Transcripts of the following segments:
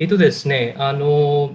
えっとですね、あの、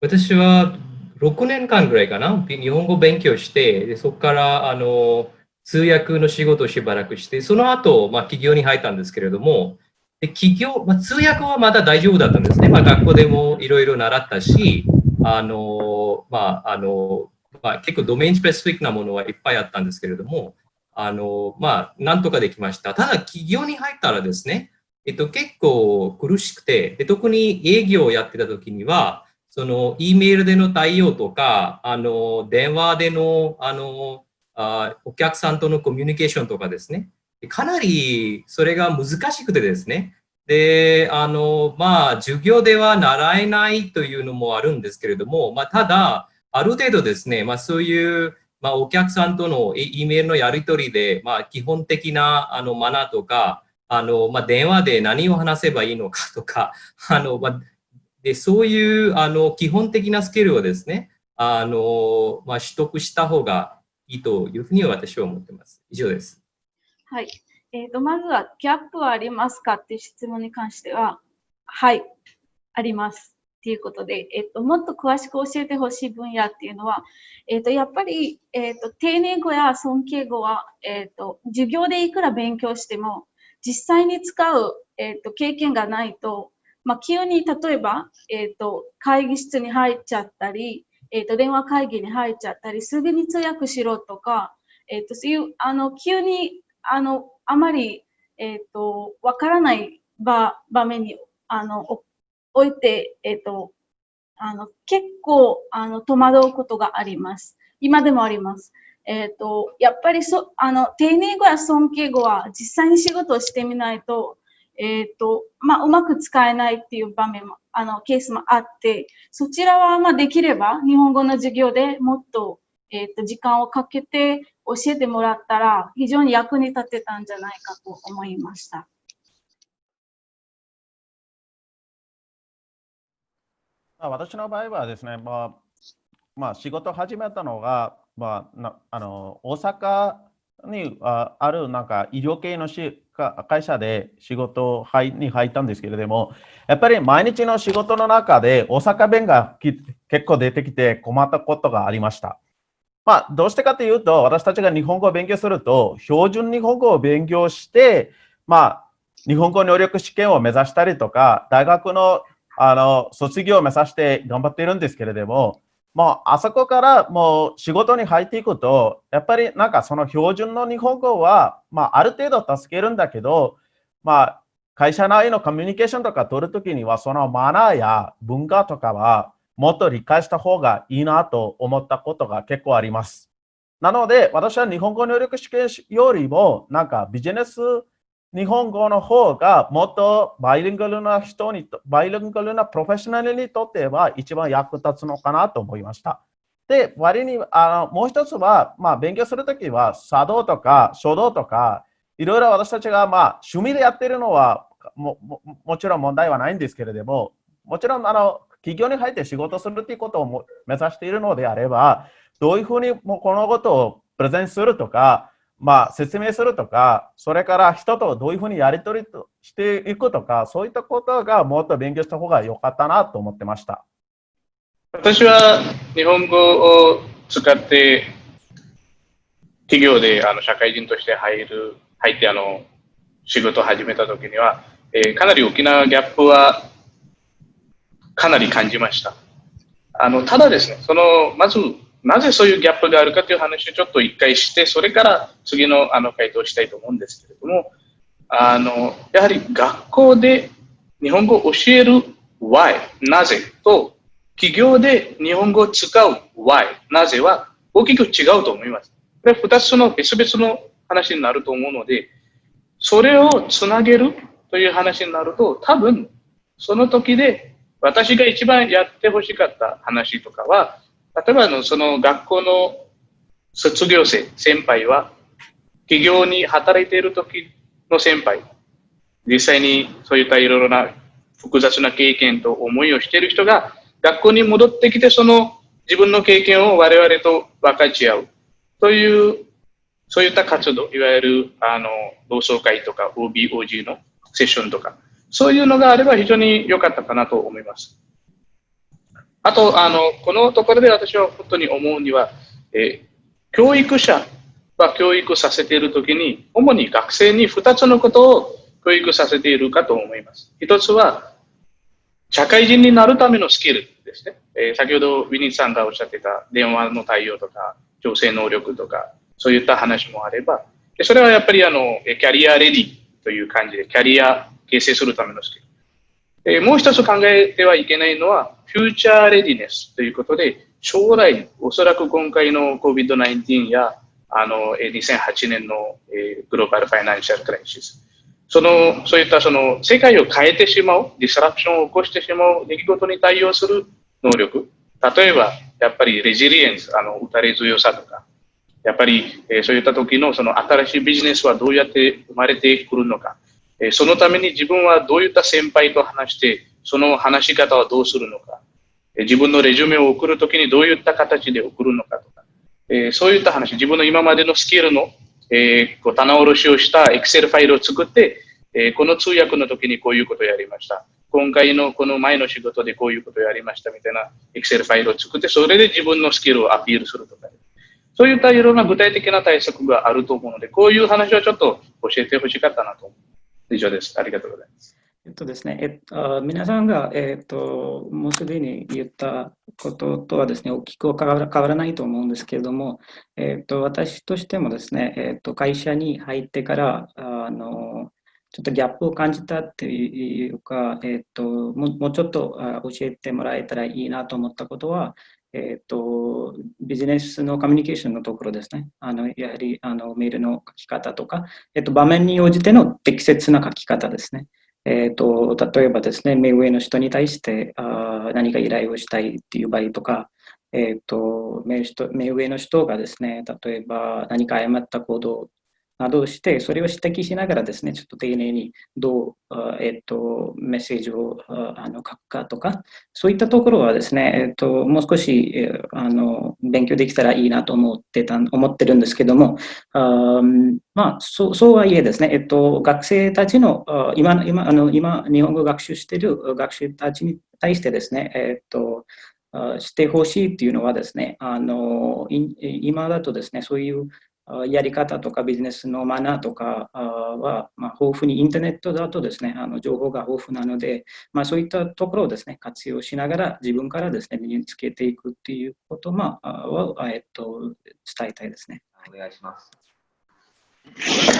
私は6年間ぐらいかな、日本語勉強して、でそこからあの通訳の仕事をしばらくして、その後、まあ、企業に入ったんですけれども、で企業、まあ、通訳はまだ大丈夫だったんですね。まあ、学校でもいろいろ習ったし、あの、まあ、あの、まあ、結構ドメインスペシフィックなものはいっぱいあったんですけれども、あの、まあ、なんとかできました。ただ、企業に入ったらですね、えっと、結構苦しくて、で特に営業をやってた時には、その、E メールでの対応とか、あの、電話での、あの、あお客さんとのコミュニケーションとかですね、かなりそれが難しくてですね、で、あの、まあ、授業では習えないというのもあるんですけれども、まあ、ただ、ある程度ですね、まあ、そういう、まあ、お客さんとの E メールのやり取りで、まあ、基本的なあのマナーとか、あの、まあ、電話で何を話せばいいのかとか、あの、まあ、で、そういうあの基本的なスキルをですね、あのまあ、取得した方がいいというふうに私は思っています。以上です。はい。えーと、まずは、ギャップはありますかっていう質問に関しては、はい、あります。ということで、えっ、と、もっと詳しく教えてほしい分野っていうのは、えっ、と、やっぱり、えっ、と、丁寧語や尊敬語は、えっ、と、授業でいくら勉強しても、実際に使う、えっと、経験がないと、まあ、急に例えば、え、ー、と、会議室に入っちゃったり、え、ー、と、電話会議に入っちゃったり、すぐに通訳しろとか、え、ー、と、そういう、あの、急に、あの、あまり、えっ、と、わからない場場面に、あの、置いて、えっ、と、あの、結構、あの、戸惑うことがあります。今でもあります。えっ、と、やっぱりそ、あの、丁寧語や尊敬語は実際に仕事をしてみないと、えっ、ー、と、まあ、うまく使えないっていう場面も、あの、ケースもあって、そちらは、まあ、できれば、日本語の授業でもっと、えっ、ー、と、時間をかけて教えてもらったら、非常に役に立てたんじゃないかと思いました。私の場合はですね、まあ、まあ、仕事始めたのが、まあ、なあの大阪にああるなんか医療系のし会社で仕事に入ったんですけれども、やっぱり毎日の仕事の中で大阪弁が結構出てきて困ったことがありました。まあ、どうしてかというと、私たちが日本語を勉強すると、標準日本語を勉強して、まあ、日本語能力試験を目指したりとか、大学のあの卒業を目指して頑張っているんですけれども、もうあそこからもう仕事に入っていくと、やっぱりなんかその標準の日本語は、まあ、ある程度助けるんだけど、まあ、会社内のコミュニケーションとか取るときには、そのマナーや文化とかはもっと理解した方がいいなと思ったことが結構あります。なので、私は日本語能力試験よりも、なんかビジネス日本語の方がもっとバイリンガルな人に、バイリンガルなプロフェッショナルにとっては一番役立つのかなと思いました。で、割にあのもう一つは、まあ、勉強するときは茶道とか書道とか、いろいろ私たちが、まあ、趣味でやってるのはもももちろん問題はないんですけれども、もちろんあの企業に入って仕事するということを目指しているのであれば、どういうふうにもうこのことをプレゼンするとか、まあ、説明するとか、それから人とどういうふうにやり取りしていくとか、そういったことがもっと勉強した方が良かったなと思ってました。私は日本語を使って企業であの社会人として入る、入ってあの仕事を始めたときには、えー、かなり大きなギャップはかなり感じました。あのただですね、そのまずなぜそういうギャップがあるかという話をちょっと一回して、それから次のあの回答をしたいと思うんですけれども、あのやはり学校で日本語を教える why、なぜと、企業で日本語を使う why、なぜは大きく違うと思います。これ二つの別々の話になると思うので、それをつなげるという話になると、多分その時で私が一番やってほしかった話とかは、例えばのその学校の卒業生、先輩は、企業に働いている時の先輩、実際にそういったいろいろな複雑な経験と思いをしている人が、学校に戻ってきて、その自分の経験を我々と分かち合うという、そういった活動、いわゆるあの同窓会とか OBOG のセッションとか、そういうのがあれば非常に良かったかなと思います。あと、あの、このところで私は本当に思うには、え、教育者は教育させているときに、主に学生に2つのことを教育させているかと思います。一つは、社会人になるためのスキルですね。えー、先ほどウィニーさんがおっしゃってた電話の対応とか、調整能力とか、そういった話もあれば、でそれはやっぱりあの、 career ready という感じで、キャリア形成するためのスキル。えもう一つ考えてはいけないのは、 future readiness ということで、将来、おそらく今回の COVID-19 や、あの、2008年の、え global financial crisis、その、そういったその、世界を変えてしまう、 disruption を起こしてしまう出来事に対応する能力。例えば、やっぱりレジリエンス、あの、打たれ強さとか、やっぱり、えそういった時のその新しいビジネスはどうやって生まれてくるのか。えそのために自分はどういった先輩と話して、その話し方はどうするのか。自分のレジュメを送るときにどういった形で送るのかとか。えそういった話、自分の今までのスキルの、えー、こう棚卸しをしたエクセルファイルを作って、えこの通訳の時にこういうことをやりました。今回のこの前の仕事でこういうことをやりましたみたいなエクセルファイルを作って、それで自分のスキルをアピールするとか。そういったいろんな具体的な対策があると思うので、こういう話はちょっと教えてほしかったなと以上です。ありがとうございます。えっとですね、えっと、皆さんが、えっと、もうすでに言ったこととはですね、大きく変わらないと思うんですけれども、えっと、私としてもですね、えっと、会社に入ってから、あの、ちょっとギャップを感じたっていうか、えっと、もうちょっと教えてもらえたらいいなと思ったことは、えっ、と、ビジネスのコミュニケーションのところですね。あの、やはり、あの、メールの書き方とか、えっ、と、場面に応じての適切な書き方ですね。えっ、と、例えばですね、目上の人に対してあ何か依頼をしたいっていう場合とか、えっ、と目目上の人がですね、例えば何か誤った行動などをして、それを指摘しながらですね、ちょっと丁寧にどう、えっと、メッセージをあの書くかとか、そういったところはですね、えっと、もう少しあの勉強できたらいいなと思ってた思ってるんですけども、あまあ、そうそうはいえですね、えっと、学生たちの今今あの今、日本語学習している学生たちに対してですね、えっと、してほしいっていうのはですね、あの今だとですね、そういうやり方とかビジネスのマナーとかは、まあ、豊富にインターネットだとですね、あの情報が豊富なので、まあ、そういったところをですね、活用しながら自分からですね、身につけていくっていうこと、まあ、を、えっと、伝えたいですね。お願いします。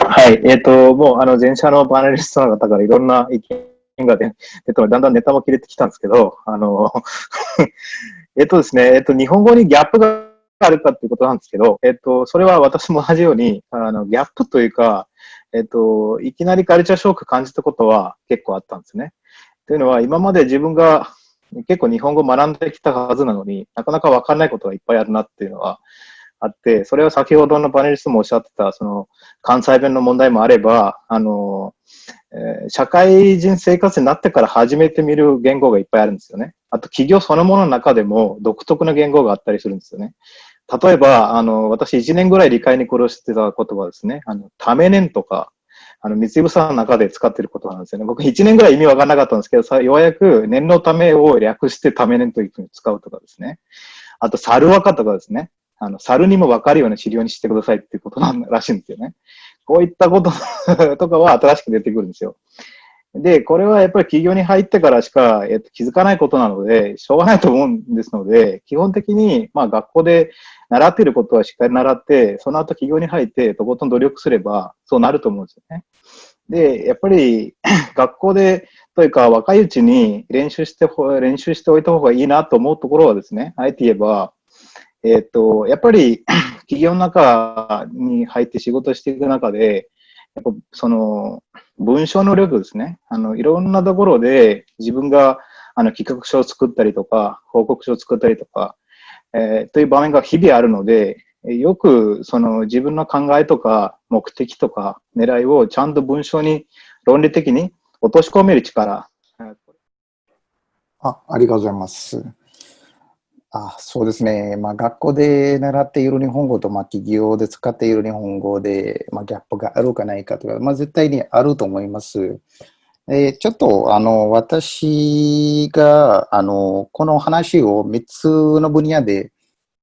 はい、えっ、ー、と、もう、あの、前者のパネリストの方からいろんな意見が出て、だんだんネタも切れてきたんですけど、あの、えっとですね、えっ、と、日本語にギャップがあるかっていうことなんですけど、えっと、それは私も同じように、あの、ギャップというか、えっと、いきなりカルチャーショック感じたことは結構あったんですね。というのは、今まで自分が結構日本語学んできたはずなのになかなかわかんないことがいっぱいあるなっていうのはあって、それは先ほどのパネリストもおっしゃってた、その、関西弁の問題もあれば、あの、え、社会人生活になってから初めて見る言語がいっぱいあるんですよね。あと企業そのものの中でも独特な言語があったりするんですよね。例えば、あの、私1年ぐらい理解に苦労してた言葉ですね。あの、ためねんとか、あの、三つさんの中で使ってる言葉なんですよね。僕1年ぐらい意味わかんなかったんですけど、さようやく念のためを略してためねんというふうに使うとかですね。あと、猿若とかですね。あの、猿にもわかるような資料にしてくださいっていうことなんらしいんですよね。こういったこととかは新しく出てくるんですよ。で、これはやっぱり企業に入ってからしか、えっと、気づかないことなので、しょうがないと思うんですので、基本的に、まあ学校で習っていることはしっかり習って、その後企業に入ってとことん努力すれば、そうなると思うんですよね。で、やっぱり 学校で、というか若いうちに練習して、練習しておいた方がいいなと思うところはですね、あえて言えば、えっ、と、やっぱり 企業の中に入って仕事していく中で、やっぱその文章能力ですね。あの、いろんなところで自分があの企画書を作ったりとか、報告書を作ったりとか、えー、という場面が日々あるので、よくその自分の考えとか目的とか狙いをちゃんと文章に論理的に落とし込める力。あありがとうございます。あそうですね、まあ、学校で習っている日本語と、まあ、企業で使っている日本語で、まあ、ギャップがあるかないかとか、まあ、絶対にあると思います。えーちょっと、あの、私が、あの、この話を3つの分野で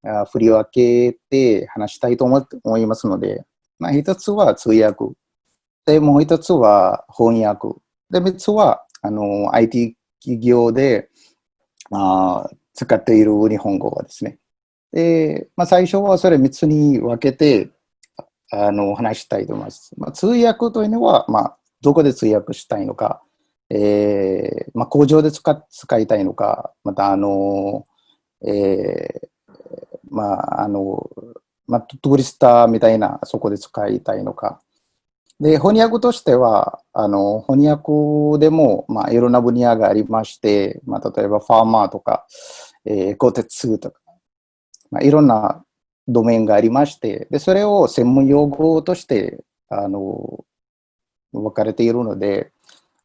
あ振り分けて話したいと思いますので、まあ、1つは通訳。で、もう1つは翻訳。で、3つは、あの、IT 企業であ使っている日本語はですね。で、まあ、最初はそれ3つに分けて、あの、話したいと思います。まあ、通訳というのは、まあ、どこで通訳したいのか、えーまあ、工場で使使いたいのか、また、あの、えーまあ、あの、まあ、トゥーリスターみたいな、そこで使いたいのか。で、翻訳としては、あの、翻訳でも、まあ、いろんな分野がありまして、まあ、例えば、ファーマーとか、えー、鋼鉄とか、まあ、いろんなドメインがありまして、で、それを専門用語として、あの、分かれているので、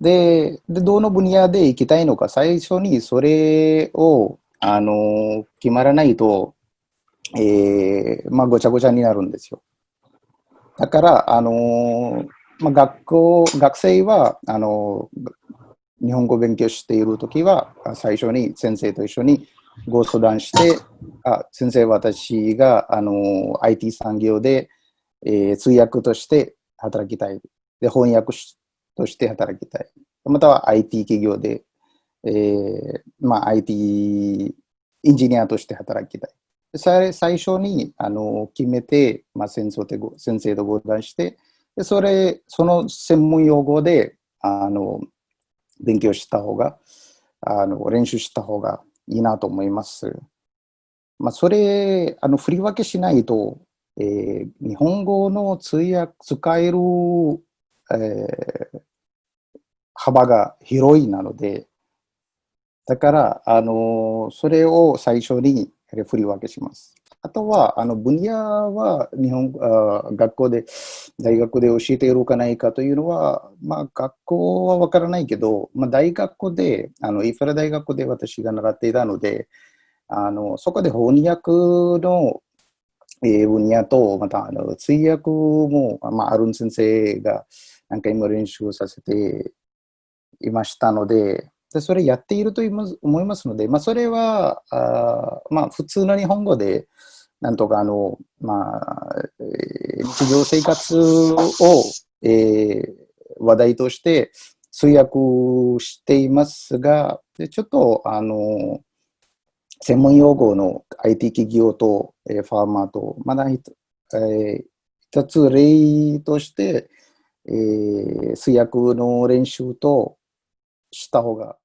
で、でどの分野で行きたいのか、最初にそれを、あの、決まらないと、えー、まあ、ごちゃごちゃになるんですよ。だから、あの、まあ、学校、学生は、あの、日本語を勉強しているときは、最初に先生と一緒にご相談して、あ先生、私があの IT 産業で、えー通訳として働きたい。で、翻訳しとして働きたい。または IT 企業で、えーまあ、IT エンジニアとして働きたい。最初にあの決めて、まあ、先生とご先生とご談して、でそれ、その専門用語であの勉強した方が、あの練習した方がいいなと思います。まあ、それ、あの振り分けしないと、えー日本語の通訳、使える、えー幅が広いなので、だから、あのそれを最初に振り分けします。あとは、あの分野は日本あ学校で、大学で教えているかないかというのは、まあ、学校はわからないけど、まあ、大学で、あのインフラ大学で私が習っていたので、あのそこで翻訳の、えー分野と、またあの通訳も、まあ、アルン先生が何回も練習させていましたので、でそれやっていると思いますので、まあ、それはあ、まあ、普通の日本語で、なんとかあの、まあ、えー日常生活を、えー話題として通訳していますが、でちょっとあの専門用語の IT 企業と、えーファーマーと、まだひと、えー一つ例として、えー通訳の練習とした方が